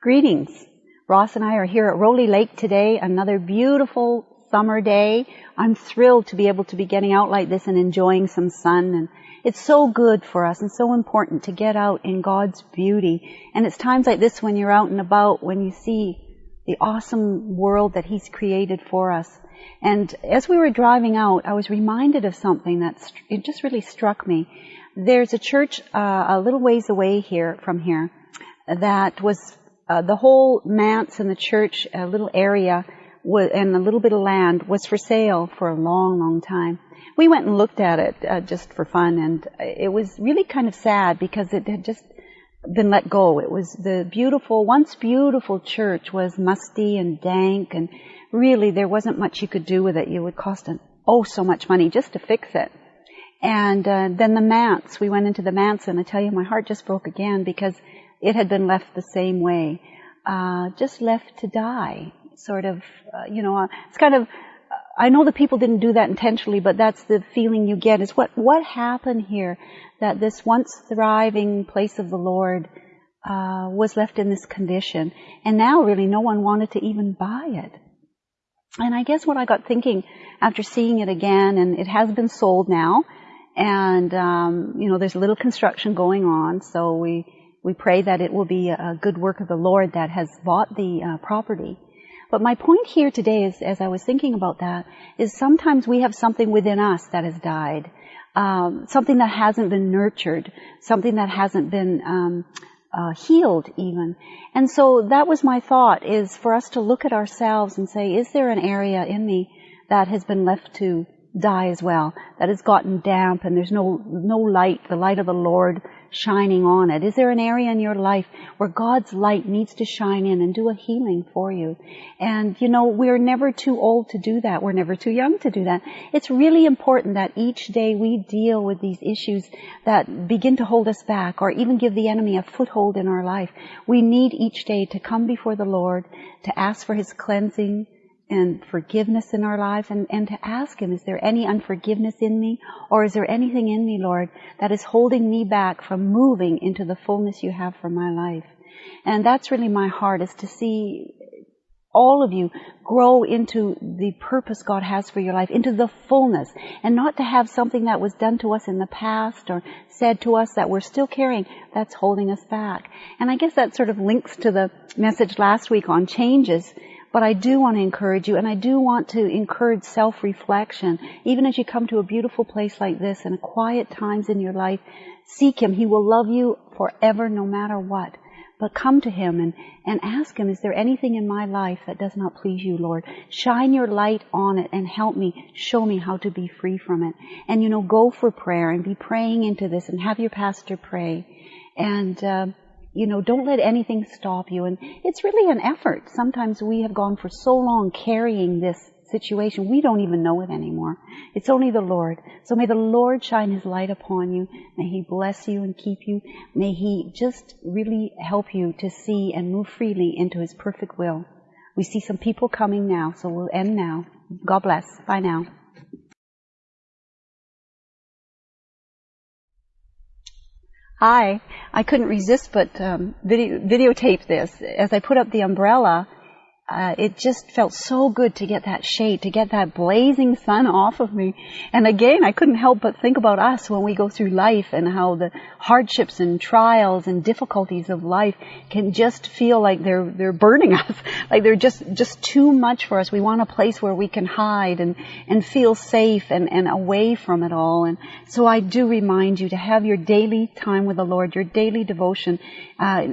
Greetings. Ross and I are here at Rowley Lake today, another beautiful summer day. I'm thrilled to be able to be getting out like this and enjoying some sun and it's so good for us and so important to get out in God's beauty. And it's times like this when you're out and about, when you see the awesome world that He's created for us. And as we were driving out, I was reminded of something that it just really struck me. There's a church uh, a little ways away here from here that was uh, the whole manse and the church, a little area, and a little bit of land was for sale for a long, long time. We went and looked at it uh, just for fun, and it was really kind of sad because it had just been let go. It was the beautiful, once beautiful church was musty and dank, and really there wasn't much you could do with it. It would cost an, oh so much money just to fix it. And uh, then the manse, we went into the manse, and I tell you, my heart just broke again because it had been left the same way, uh, just left to die. Sort of, uh, you know, uh, it's kind of. I know the people didn't do that intentionally, but that's the feeling you get. Is what what happened here that this once thriving place of the Lord uh, was left in this condition, and now really no one wanted to even buy it. And I guess what I got thinking after seeing it again, and it has been sold now, and um, you know there's a little construction going on, so we we pray that it will be a good work of the Lord that has bought the uh, property. But my point here today is, as I was thinking about that, is sometimes we have something within us that has died, um, something that hasn't been nurtured, something that hasn't been um, uh, healed even. And so that was my thought: is for us to look at ourselves and say, is there an area in me that has been left to die as well, that has gotten damp and there's no no light, the light of the Lord shining on it? Is there an area in your life where God's light needs to shine in and do a healing for you? And you know, we're never too old to do that. We're never too young to do that. It's really important that each day we deal with these issues that begin to hold us back or even give the enemy a foothold in our life. We need each day to come before the Lord, to ask for His cleansing, and forgiveness in our lives and, and to ask Him, is there any unforgiveness in me? Or is there anything in me, Lord, that is holding me back from moving into the fullness you have for my life? And that's really my heart is to see all of you grow into the purpose God has for your life, into the fullness, and not to have something that was done to us in the past or said to us that we're still carrying that's holding us back. And I guess that sort of links to the message last week on changes but I do want to encourage you, and I do want to encourage self-reflection. Even as you come to a beautiful place like this and quiet times in your life, seek Him. He will love you forever no matter what. But come to Him and, and ask Him, is there anything in my life that does not please you, Lord? Shine your light on it and help me, show me how to be free from it. And you know, go for prayer and be praying into this and have your pastor pray. And, uh, you know, don't let anything stop you. And it's really an effort. Sometimes we have gone for so long carrying this situation, we don't even know it anymore. It's only the Lord. So may the Lord shine His light upon you. May He bless you and keep you. May He just really help you to see and move freely into His perfect will. We see some people coming now, so we'll end now. God bless. Bye now. Hi. I couldn't resist but um, video, videotape this. As I put up the umbrella, uh, it just felt so good to get that shade, to get that blazing sun off of me. And again, I couldn't help but think about us when we go through life and how the hardships and trials and difficulties of life can just feel like they're they're burning us, like they're just just too much for us. We want a place where we can hide and and feel safe and and away from it all. And so I do remind you to have your daily time with the Lord, your daily devotion, uh,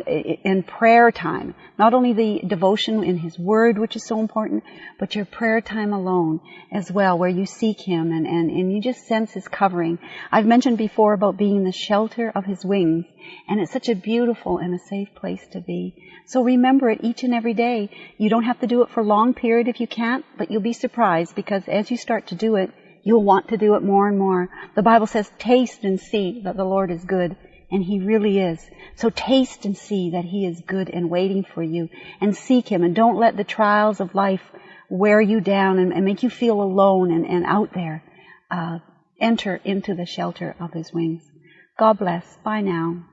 and prayer time. Not only the devotion in His Word, which is so important, but your prayer time alone as well, where you seek Him and, and, and you just sense His covering. I've mentioned before about being in the shelter of His wings, and it's such a beautiful and a safe place to be. So remember it each and every day. You don't have to do it for a long period if you can't, but you'll be surprised because as you start to do it, you'll want to do it more and more. The Bible says, taste and see that the Lord is good and He really is. So taste and see that He is good and waiting for you and seek Him and don't let the trials of life wear you down and, and make you feel alone and, and out there. Uh, enter into the shelter of His wings. God bless. Bye now.